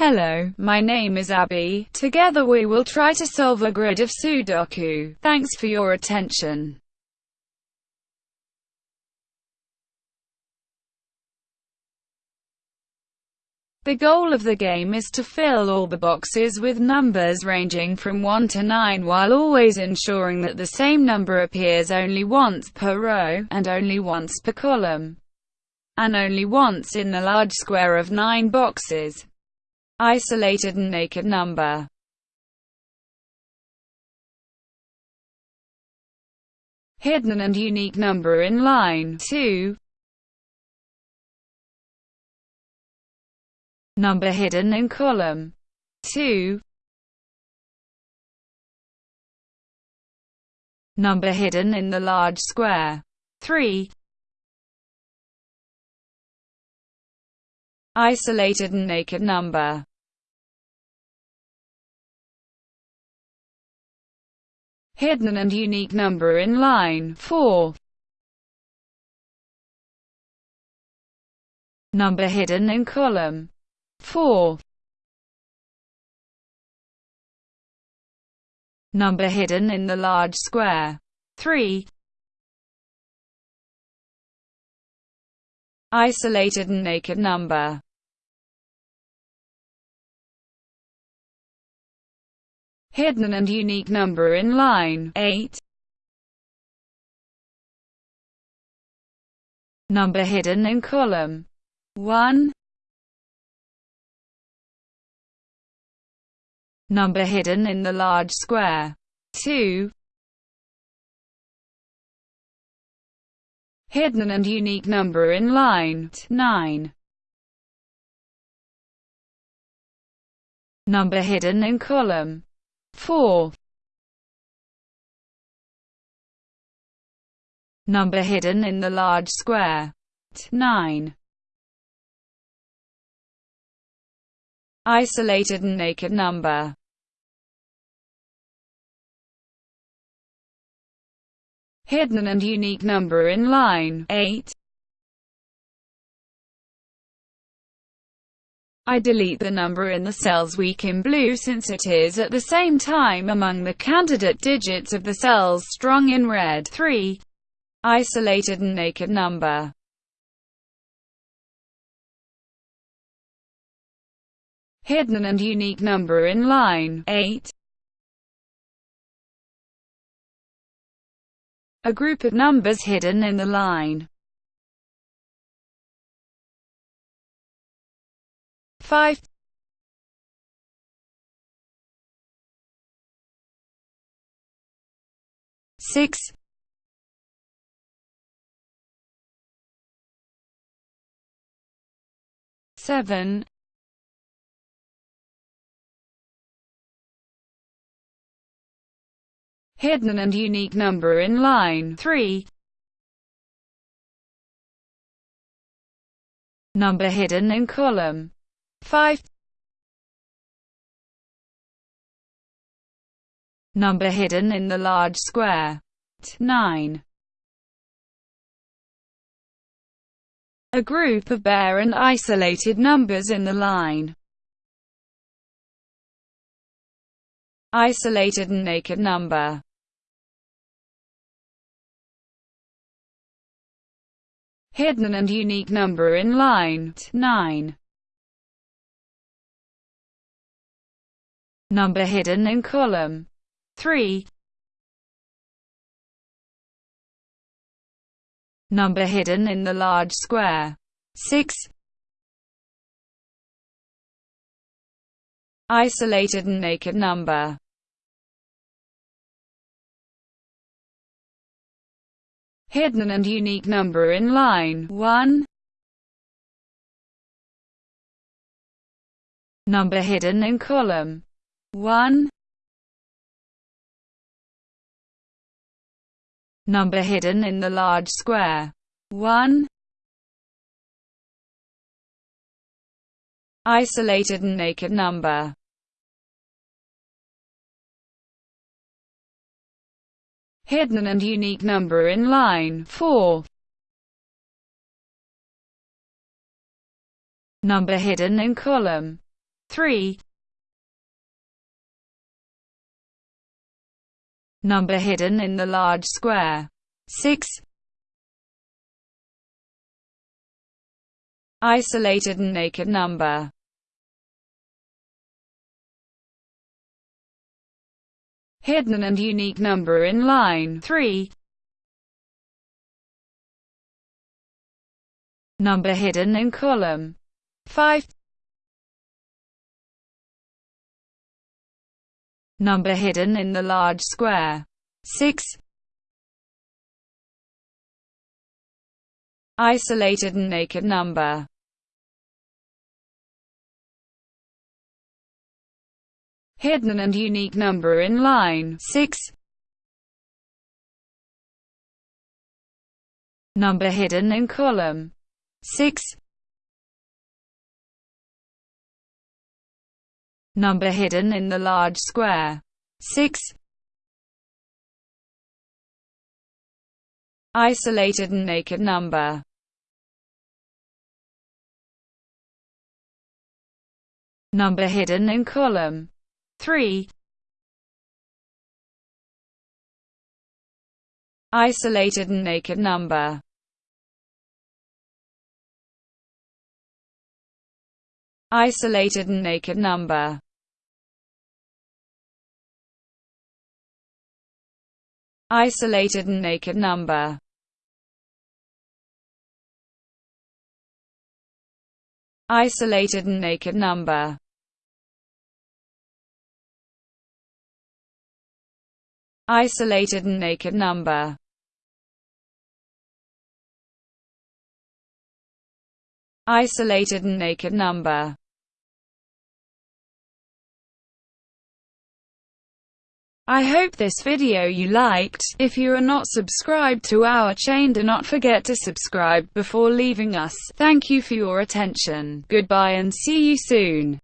Hello, my name is Abby. Together we will try to solve a grid of Sudoku. Thanks for your attention. The goal of the game is to fill all the boxes with numbers ranging from 1 to 9 while always ensuring that the same number appears only once per row, and only once per column, and only once in the large square of 9 boxes. Isolated and naked number. Hidden and unique number in line 2 number hidden in column 2 number hidden in the large square 3 isolated and naked number hidden and unique number in line 4 number hidden in column 4 number hidden in the large square 3 isolated and naked number hidden and unique number in line 8 number hidden in column 1 number hidden in the large square. 2. Hidden and unique number in line 9. Number hidden in column 4. Number hidden in the large square 9. Isolated and naked number hidden and unique number in line 8. I delete the number in the cells weak in blue since it is at the same time among the candidate digits of the cells strong in red 3. Isolated and naked number hidden and unique number in line 8. a group of numbers hidden in the line. 5 6 7 hidden and unique number in line. 3. Number hidden in column 5. Number hidden in the large square 9. A group of bare and isolated numbers in the line isolated and naked number hidden and unique number in line 9. Number hidden in column 3. Number hidden in the large square 6. Isolated and naked number hidden and unique number in line 1. Number hidden in column 1. Number hidden in the large square 1. Isolated and naked number hidden and unique number in line 4. Number hidden in column 3 Number hidden in the large square. 6 Isolated and naked number. Hidden and unique number in line. 3 Number hidden in column. 5 Number hidden in the large square. 6 Isolated and naked number. Hidden and unique number in line. 6 Number hidden in column. 6 Number hidden in the large square. 6 Isolated and naked number. Number hidden in column. 3 Isolated and naked number. Isolated and naked number Isolated and naked number. Isolated and naked number. Isolated and naked number. Isolated and naked number I hope this video you liked. If you are not subscribed to our chain do not forget to subscribe before leaving us. Thank you for your attention. Goodbye and see you soon.